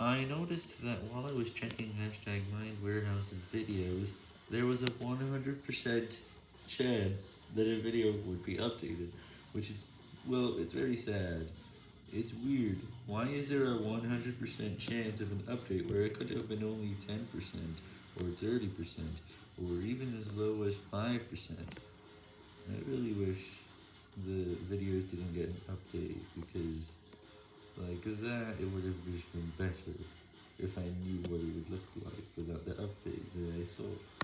I noticed that while I was checking hashtag mindwarehouse's videos, there was a 100% chance that a video would be updated, which is, well, it's very sad. It's weird, why is there a 100% chance of an update where it could have been only 10%, or 30%, or even as low as 5%? I really wish the videos didn't get an update, because like that, it would have just been if I knew what it would look like without the update that I saw.